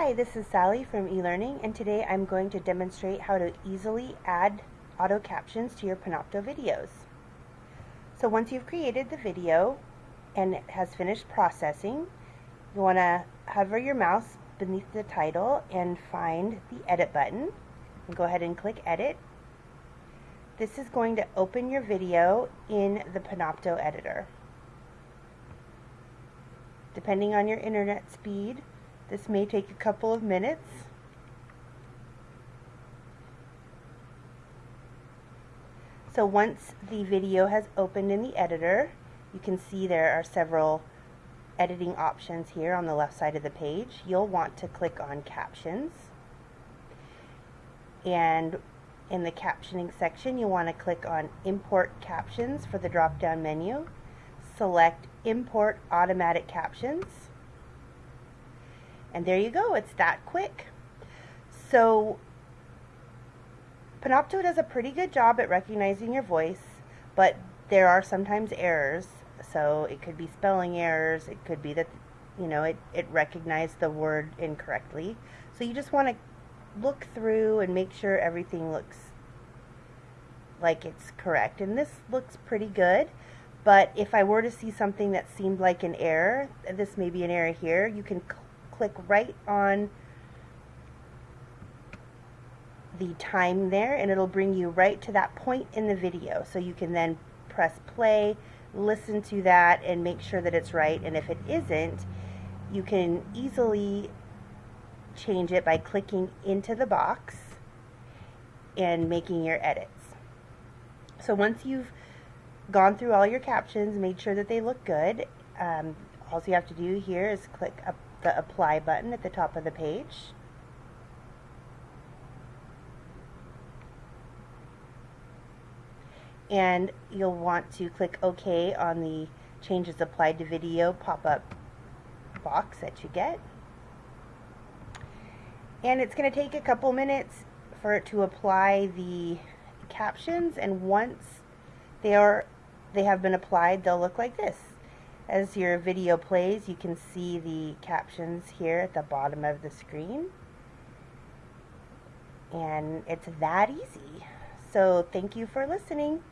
Hi, this is Sally from eLearning and today I'm going to demonstrate how to easily add auto captions to your Panopto videos. So once you've created the video and it has finished processing, you want to hover your mouse beneath the title and find the edit button and go ahead and click edit. This is going to open your video in the Panopto editor. Depending on your internet speed, this may take a couple of minutes. So once the video has opened in the editor, you can see there are several editing options here on the left side of the page. You'll want to click on captions. And in the captioning section, you'll want to click on import captions for the drop down menu. Select import automatic captions and there you go, it's that quick. So Panopto does a pretty good job at recognizing your voice, but there are sometimes errors. So it could be spelling errors, it could be that you know it, it recognized the word incorrectly. So you just want to look through and make sure everything looks like it's correct. And this looks pretty good. But if I were to see something that seemed like an error, this may be an error here, you can click right on the time there and it'll bring you right to that point in the video. So you can then press play listen to that and make sure that it's right. And if it isn't you can easily change it by clicking into the box and making your edits. So once you've gone through all your captions made sure that they look good. Um, all you have to do here is click up the apply button at the top of the page. And you'll want to click OK on the changes applied to video pop-up box that you get. And it's going to take a couple minutes for it to apply the captions and once they are they have been applied they'll look like this. As your video plays, you can see the captions here at the bottom of the screen. And it's that easy. So thank you for listening.